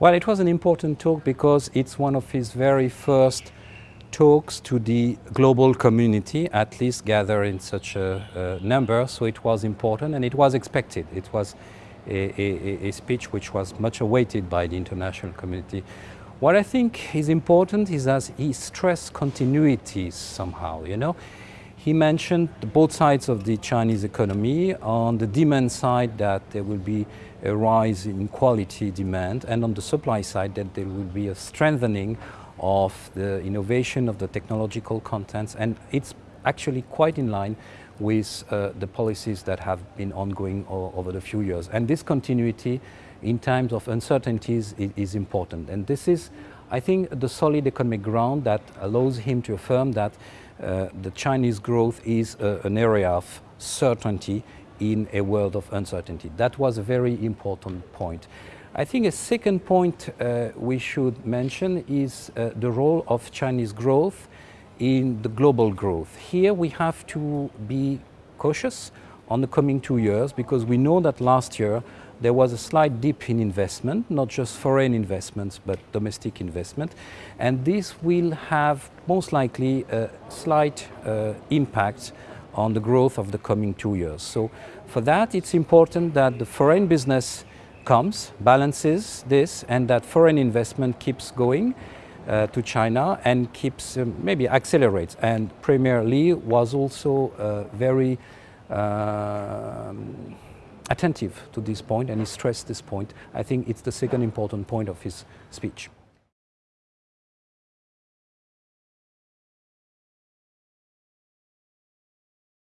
Well, it was an important talk because it's one of his very first talks to the global community, at least gather in such a, a number, so it was important and it was expected. It was a, a, a, speech which was much awaited by the international community. What I think is important is that he stressed continuities somehow, you know. He mentioned both sides of the Chinese economy. On the demand side that there will be a rise in quality demand and on the supply side that there will be a strengthening of the innovation of the technological contents and it's actually quite in line with uh, the policies that have been ongoing over the few years. And this continuity in times of uncertainties is, is important. And this is, I think, the solid economic ground that allows him to affirm that uh, the Chinese growth is uh, an area of certainty in a world of uncertainty. That was a very important point. I think a second point uh, we should mention is uh, the role of Chinese growth in the global growth. Here we have to be cautious on the coming two years because we know that last year there was a slight dip in investment, not just foreign investments, but domestic investment. And this will have most likely a slight uh, impact on the growth of the coming two years. So for that, it's important that the foreign business comes, balances this, and that foreign investment keeps going uh, to China and keeps, um, maybe accelerates. And Premier Li was also uh, very uh, attentive to this point and he stressed this point. I think it's the second important point of his speech.